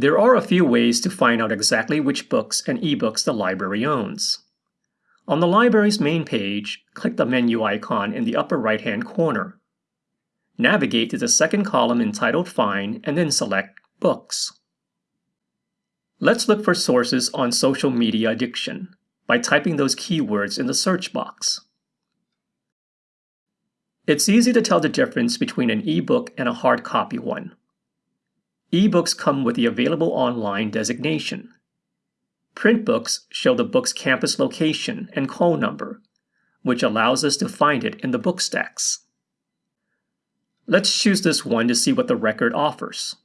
There are a few ways to find out exactly which books and ebooks the library owns. On the library's main page, click the menu icon in the upper right-hand corner. Navigate to the second column entitled Find and then select Books. Let's look for sources on social media addiction by typing those keywords in the search box. It's easy to tell the difference between an ebook and a hard copy one. Ebooks come with the Available Online designation. Print books show the book's campus location and call number, which allows us to find it in the book stacks. Let's choose this one to see what the record offers.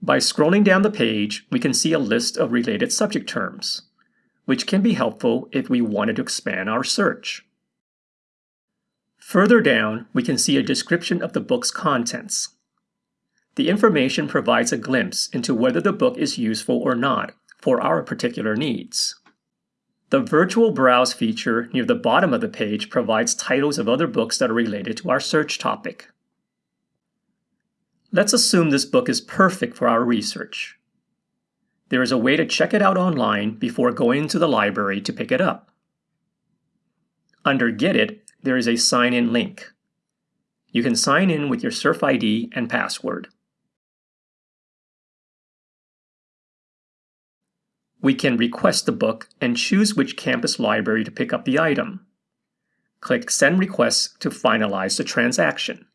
By scrolling down the page, we can see a list of related subject terms, which can be helpful if we wanted to expand our search. Further down, we can see a description of the book's contents. The information provides a glimpse into whether the book is useful or not for our particular needs. The Virtual Browse feature near the bottom of the page provides titles of other books that are related to our search topic. Let's assume this book is perfect for our research. There is a way to check it out online before going to the library to pick it up. Under Get It, there is a sign in link. You can sign in with your Surf ID and password. We can request the book and choose which campus library to pick up the item. Click Send Request to finalize the transaction.